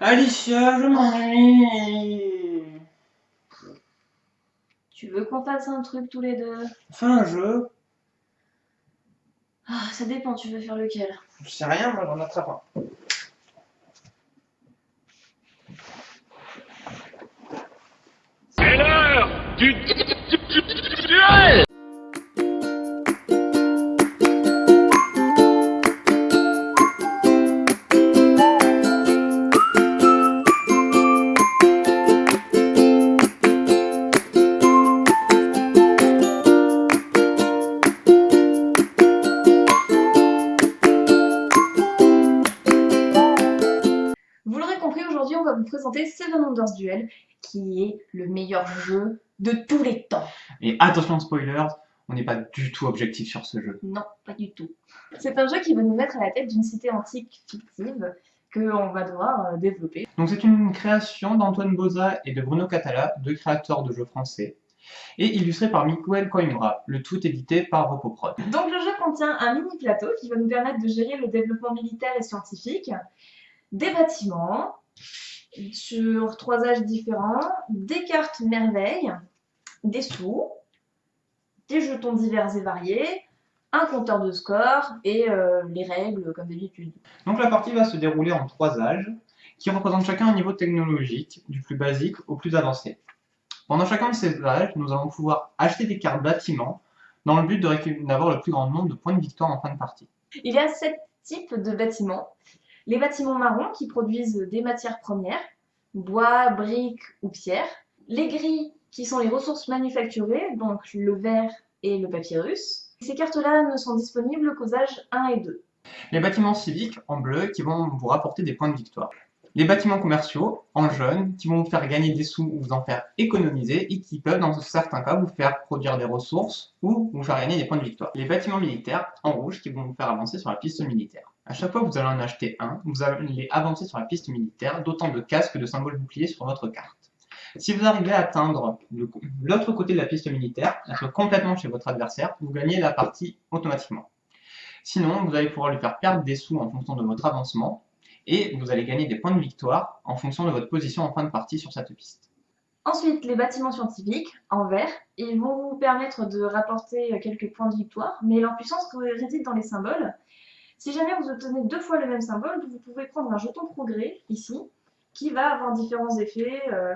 Alicia, je m'ennuie. Tu veux qu'on fasse un truc tous les deux? Enfin un jeu. Ah, ça dépend, tu veux faire lequel? Je sais rien, moi j'en attrape un. C'est l'heure du duel aujourd'hui on va vous présenter Seven Wonders Duel, qui est le meilleur jeu de tous les temps. Et attention spoilers, on n'est pas du tout objectif sur ce jeu. Non, pas du tout. C'est un jeu qui va nous mettre à la tête d'une cité antique fictive que on va devoir euh, développer. Donc c'est une création d'Antoine Boza et de Bruno Catala, deux créateurs de jeux français, et illustré par Miguel Coimbra, le tout édité par Repoprod. Donc le jeu contient un mini plateau qui va nous permettre de gérer le développement militaire et scientifique, des bâtiments sur trois âges différents, des cartes merveilles, des sous, des jetons divers et variés, un compteur de score et euh, les règles comme d'habitude. Donc la partie va se dérouler en trois âges, qui représentent chacun un niveau technologique, du plus basique au plus avancé. Pendant chacun de ces âges, nous allons pouvoir acheter des cartes bâtiments, dans le but d'avoir le plus grand nombre de points de victoire en fin de partie. Il y a sept types de bâtiments. Les bâtiments marrons qui produisent des matières premières, bois, briques ou pierres. Les gris qui sont les ressources manufacturées, donc le verre et le papyrus. Ces cartes-là ne sont disponibles qu'aux âges 1 et 2. Les bâtiments civiques, en bleu, qui vont vous rapporter des points de victoire. Les bâtiments commerciaux, en jaune, qui vont vous faire gagner des sous ou vous en faire économiser et qui peuvent, dans certains cas, vous faire produire des ressources ou vous faire gagner des points de victoire. Les bâtiments militaires, en rouge, qui vont vous faire avancer sur la piste militaire. À chaque fois que vous allez en acheter un, vous allez avancer sur la piste militaire d'autant de casques que de symboles boucliers sur votre carte. Si vous arrivez à atteindre l'autre côté de la piste militaire, être complètement chez votre adversaire, vous gagnez la partie automatiquement. Sinon, vous allez pouvoir lui faire perdre des sous en fonction de votre avancement, et vous allez gagner des points de victoire en fonction de votre position en fin de partie sur cette piste. Ensuite, les bâtiments scientifiques, en vert, ils vont vous permettre de rapporter quelques points de victoire, mais leur puissance réside dans les symboles. Si jamais vous obtenez deux fois le même symbole, vous pouvez prendre un jeton progrès, ici, qui va avoir différents effets, euh,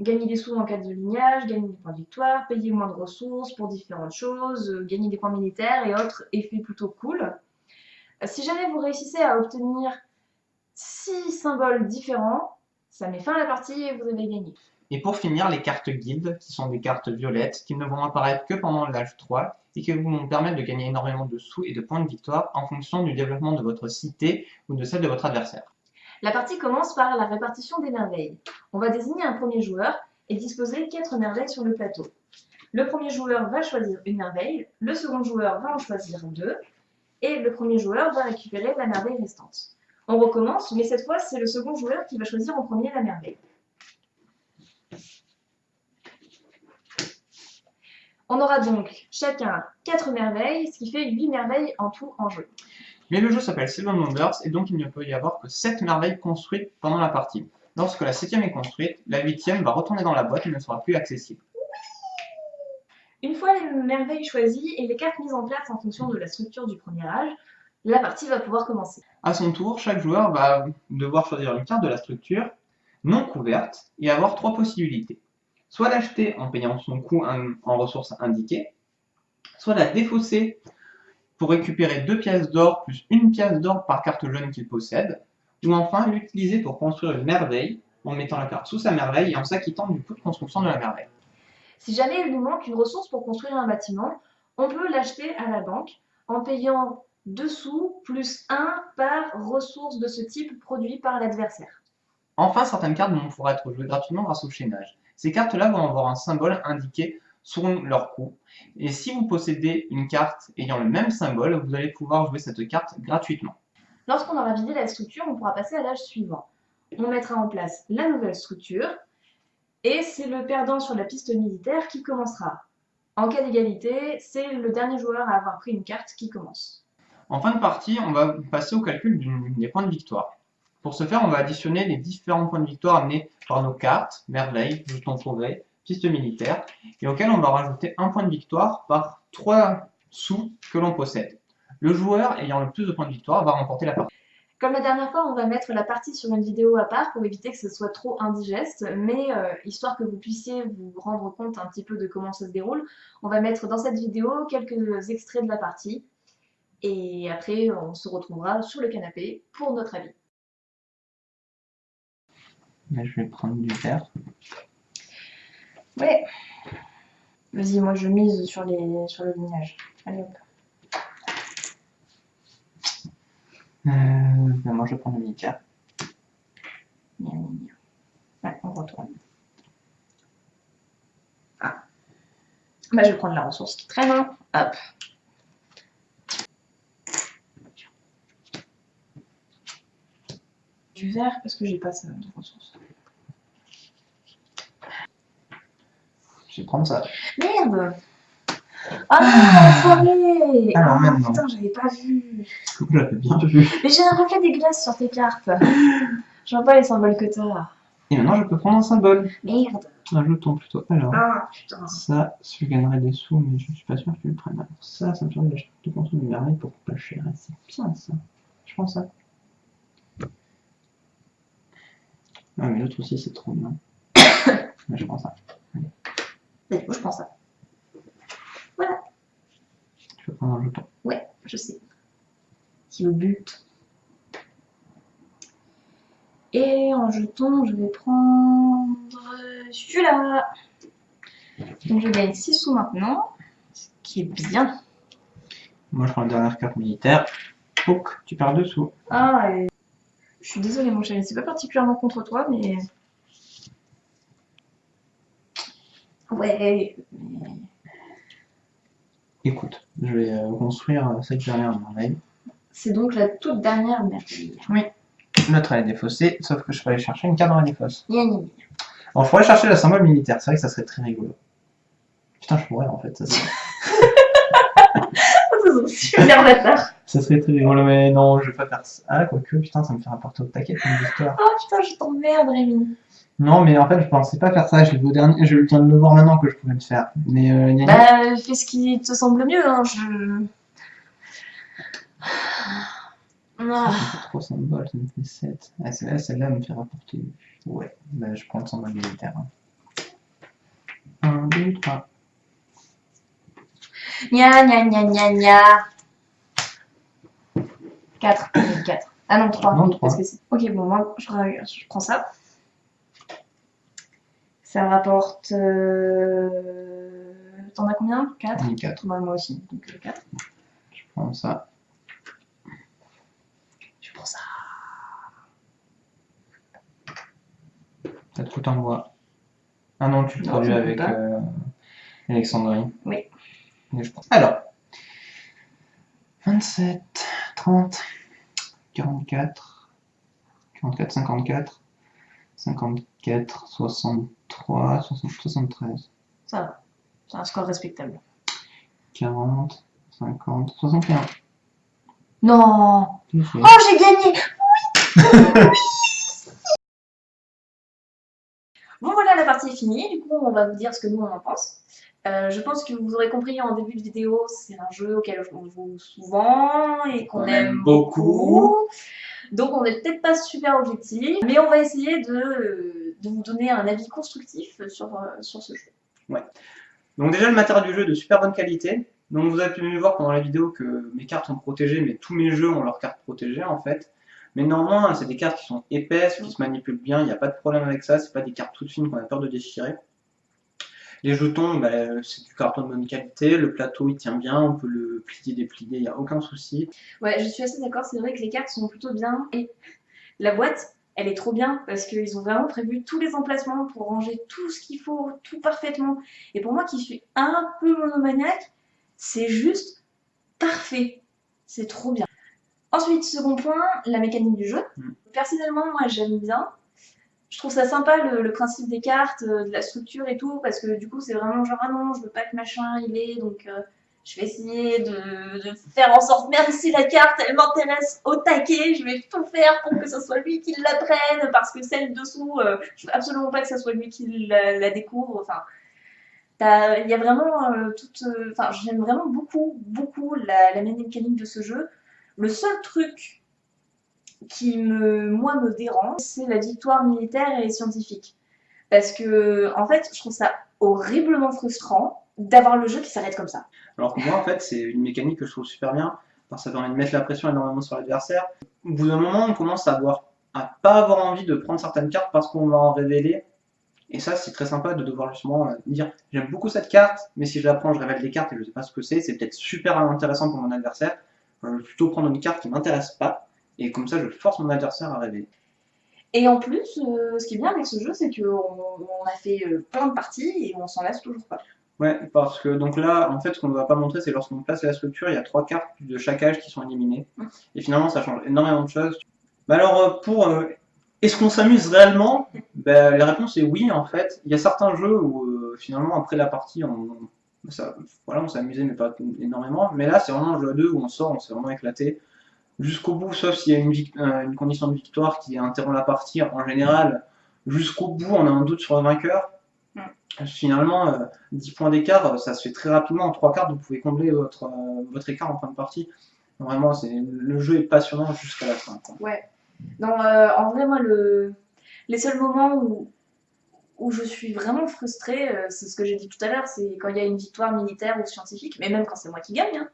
gagner des sous en cas de lignage, gagner des points de victoire, payer moins de ressources pour différentes choses, euh, gagner des points militaires et autres effets plutôt cool. Euh, Si jamais vous réussissez à obtenir six symboles différents, ça met fin à la partie et vous avez gagné. Et pour finir, les cartes guides, qui sont des cartes violettes, qui ne vont apparaître que pendant l'âge 3, et qui vont vous permettre de gagner énormément de sous et de points de victoire en fonction du développement de votre cité ou de celle de votre adversaire. La partie commence par la répartition des merveilles. On va désigner un premier joueur et disposer quatre merveilles sur le plateau. Le premier joueur va choisir une merveille, le second joueur va en choisir deux, et le premier joueur va récupérer la merveille restante. On recommence, mais cette fois, c'est le second joueur qui va choisir en premier la merveille. On aura donc chacun quatre merveilles, ce qui fait 8 merveilles en tout en jeu. Mais le jeu s'appelle Seven Wonders, et donc il ne peut y avoir que 7 merveilles construites pendant la partie. Lorsque la septième est construite, la huitième va retourner dans la boîte et ne sera plus accessible. Une fois les merveilles choisies et les cartes mises en place en fonction de la structure du premier âge, la partie va pouvoir commencer. À son tour, chaque joueur va devoir choisir une carte de la structure non couverte et avoir trois possibilités. Soit l'acheter en payant son coût en ressources indiquées, soit la défausser pour récupérer deux pièces d'or plus une pièce d'or par carte jaune qu'il possède, ou enfin l'utiliser pour construire une merveille en mettant la carte sous sa merveille et en s'acquittant du coût de construction de la merveille. Si jamais il nous manque une ressource pour construire un bâtiment, on peut l'acheter à la banque en payant 2 sous plus 1 par ressource de ce type produit par l'adversaire. Enfin, certaines cartes vont pouvoir être jouées gratuitement grâce au chaînage. Ces cartes-là vont avoir un symbole indiqué sur leur coût. Et si vous possédez une carte ayant le même symbole, vous allez pouvoir jouer cette carte gratuitement. Lorsqu'on aura vidé la structure, on pourra passer à l'âge suivant. On mettra en place la nouvelle structure et c'est le perdant sur la piste militaire qui commencera. En cas d'égalité, c'est le dernier joueur à avoir pris une carte qui commence. En fin de partie, on va passer au calcul des points de victoire. Pour ce faire, on va additionner les différents points de victoire amenés par nos cartes, merveilles, jetons sauvés, pistes militaires, et auxquels on va rajouter un point de victoire par trois sous que l'on possède. Le joueur ayant le plus de points de victoire va remporter la partie. Comme la dernière fois, on va mettre la partie sur une vidéo à part pour éviter que ce soit trop indigeste, mais euh, histoire que vous puissiez vous rendre compte un petit peu de comment ça se déroule, on va mettre dans cette vidéo quelques extraits de la partie, et après on se retrouvera sur le canapé pour notre avis. Mais je vais prendre du vert. Ouais. Vas-y, moi je mise sur, les, sur le lignage. Allez hop. Euh, ben moi je prends le gna. Ouais, on retourne. Ah. Bah, je vais prendre la ressource qui traîne. hein. Hop. Du vert parce que j'ai pas ça de ressources. Je vais prendre ça. Merde Ah, enfoiré Alors, Ah, maintenant. Putain, j'avais pas vu. J'avais bien vu. Mais j'ai un reflet dégueulasse sur tes cartes. Je vois pas les symboles que t'as. Et maintenant je peux prendre un symbole. Merde. Un jeton plutôt. Alors, Ah, putain. ça, je gagnerai des sous, mais je suis pas sûr que tu le prennes. Alors, ça, ça me permet d'acheter de consommer une merveille pour pas cher. C'est bien ça. Je prends ça. Ah, mais l'autre aussi, c'est trop bien. mais je prends ça. Coup, je prends ça. Tu peux prendre un jeton. Ouais, je sais. Qui au but. Et en jeton, je vais prendre celui-là. Donc je gagne 6 sous maintenant, ce qui est bien. Moi, je prends la dernière carte militaire. Pouc, tu perds deux sous. Ah, et... je suis désolée mon chéri, c'est pas particulièrement contre toi, mais... Ouais, mais... Écoute, je vais euh, construire euh, cette dernière merveille. c'est donc la toute dernière merveille. L'autre, elle est défaussée, sauf que je peux aller chercher une carte dans la défausse. Alors, je pourrais chercher le symbole militaire, c'est vrai que ça serait très rigolo. Putain, je pourrais en fait, ça serait, c'est super bâtard. ça serait très rigolo, mais non, je vais pas faire ça. Ah, quoique, putain, ça me fait rapporter au taquet comme histoire. Oh putain, je t'emmerde Rémi. Non, mais en fait, je pensais pas faire ça, je l'ai vu au dernier, je viens de le voir maintenant que je pouvais le faire. Mais, euh, gna. Bah, fais ce qui te semble mieux, hein, je... Ah. Me fait 3 symboles, ça me fait 7. Ah, celle-là, celle-là me fait rapporter. Ouais, bah, je prends le symbole militaire. 1, 2, 3. Gna gna gna gna gna. 4. 4. Ah non, 3. Non, oui, trois. parce que c'est- ok, bon, moi, je, je prends ça. Ça rapporte... Euh... T'en as combien? 4 4. Moi aussi, donc 4. Je prends ça. Je prends ça. Ça te coûte un bois. Ah non, tu le Non, produis avec euh, Alexandrie. Oui. Et je prends- Alors, 27, 30, 44, 44, 54, 54, 63, 60, 73, Ça va. C'est un score respectable. 40, 50, 61. Non. Oh, j'ai gagné Bon voilà, la partie est finie. Du coup, on va vous dire ce que nous on en pense. Euh, je pense que vous aurez compris en début de vidéo, c'est un jeu auquel on joue souvent et qu'on On aime aime beaucoup. Donc on n'est peut-être pas super objectif, mais on va essayer de, de vous donner un avis constructif sur, euh, sur ce jeu. Donc déjà le matériel du jeu est de super bonne qualité. Donc vous avez pu voir pendant la vidéo que mes cartes sont protégées, mais tous mes jeux ont leurs cartes protégées en fait. Mais néanmoins, c'est des cartes qui sont épaisses, qui se manipulent bien, il n'y a pas de problème avec ça, c'est pas des cartes toutes fines qu'on a peur de déchirer. Les jetons, bah, c'est du carton de bonne qualité, le plateau il tient bien, on peut le plier, déplier, il n'y a aucun souci. Ouais, je suis assez d'accord, c'est vrai que les cartes sont plutôt bien et la boîte, elle est trop bien parce qu'ils ont vraiment prévu tous les emplacements pour ranger tout ce qu'il faut, tout parfaitement. Et pour moi qui suis un peu monomaniaque, c'est juste parfait. C'est trop bien. Ensuite, second point, la mécanique du jeu. Mm. Personnellement, moi j'aime bien. Je trouve ça sympa le, principe des cartes, euh, de la structure et tout, parce que du coup c'est vraiment genre ah non, je veux pas que machin il est, donc euh, Je vais essayer de, faire en sorte, merde, si la carte, elle m'intéresse au taquet, je vais tout faire pour que ce soit lui qui la prenne, parce que celle dessous, euh, je veux absolument pas que ce soit lui qui la, découvre. Enfin, il y a vraiment euh, toute. Enfin, j'aime vraiment beaucoup, beaucoup la, la mécanique de ce jeu. Le seul truc qui me, moi, me dérange, c'est la victoire militaire et scientifique. Parce que, en fait, je trouve ça horriblement frustrant d'avoir le jeu qui s'arrête comme ça. Alors que moi, en fait, c'est une mécanique que je trouve super bien, parce que ça permet de mettre la pression énormément sur l'adversaire. Au bout d'un moment, on commence à avoir, à pas avoir envie de prendre certaines cartes parce qu'on va en révéler. Et ça, c'est très sympa de devoir justement euh, dire j'aime beaucoup cette carte, mais si je la prends, je révèle des cartes et je sais pas ce que c'est. C'est peut-être super intéressant pour mon adversaire. Euh, Je vais plutôt prendre une carte qui m'intéresse pas, et comme ça, je force mon adversaire à révéler. Et en plus, euh, ce qui est bien avec ce jeu, c'est qu'on on a fait euh, plein de parties et on s'en lasse toujours pas. Ouais, parce que donc là, en fait, ce qu'on ne va pas montrer, c'est lorsqu'on place la structure, il y a trois cartes de chaque âge qui sont éliminées. Mm. Et finalement, ça change énormément de choses. Bah alors, euh, pour euh, est-ce qu'on s'amuse réellement? Bah, La réponse est oui, en fait. Il y a certains jeux où euh, finalement, après la partie, on, ça, voilà, on s'est amusé, mais pas énormément. Mais là, c'est vraiment un jeu à deux où on sort, on s'est vraiment éclaté jusqu'au bout, sauf s'il y a une, euh, une condition de victoire qui interrompt la partie. En général, jusqu'au bout, on a un doute sur le vainqueur. Finalement, euh, 10 points d'écart, euh, ça se fait très rapidement. En 3 cartes, vous pouvez combler votre, euh, votre écart en fin de partie. Vraiment, c'est le jeu est passionnant jusqu'à la fin. quoi. Non, euh, en vrai, moi, le... les seuls moments où, où je suis vraiment frustrée, euh, c'est ce que j'ai dit tout à l'heure, c'est quand il y a une victoire militaire ou scientifique, mais même quand c'est moi qui gagne. hein.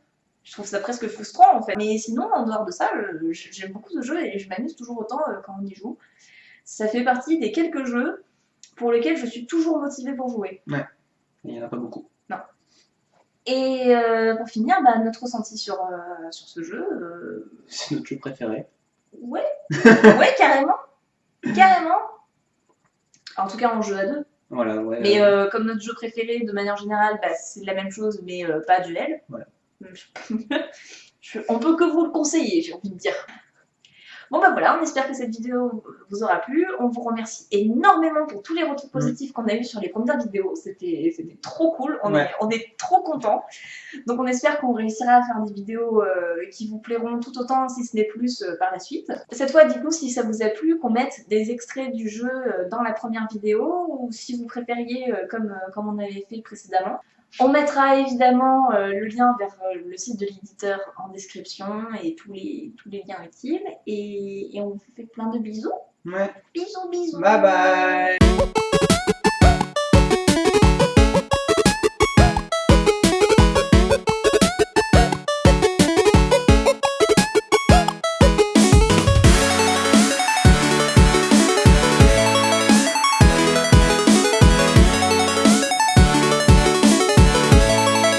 Je trouve ça presque frustrant en fait. Mais sinon, en dehors de ça, j'aime beaucoup ce jeu et je m'amuse toujours autant euh, quand on y joue. Ça fait partie des quelques jeux pour lesquels je suis toujours motivée pour jouer. Et il n'y en a pas beaucoup. Et euh, pour finir, bah, notre ressenti sur, euh, sur ce jeu, euh, C'est notre jeu préféré. ouais, ouais, carrément, carrément. En tout cas, en jeu à deux. Voilà, ouais. Mais comme notre jeu préféré, de manière générale, bah, c'est la même chose, mais pas duel. Voilà. Je- on peut que vous le conseiller, j'ai envie de dire. Bon bah voilà, on espère que cette vidéo vous aura plu. On vous remercie énormément pour tous les retours positifs qu'on a eu sur les premières vidéos. C'était trop cool, on, Ouais. est, on est trop contents. Donc on espère qu'on réussira à faire des vidéos euh, qui vous plairont tout autant, si ce n'est plus, euh, par la suite. Cette fois, dites-nous si ça vous a plu, qu'on mette des extraits du jeu euh, dans la première vidéo, ou si vous préfériez euh, comme, comme on avait fait précédemment. On mettra évidemment euh, le lien vers euh, le site de l'éditeur en description et tous les, tous les liens utiles. Et, et on vous fait plein de bisous. Ouais. Bisous, bisous. Bye bye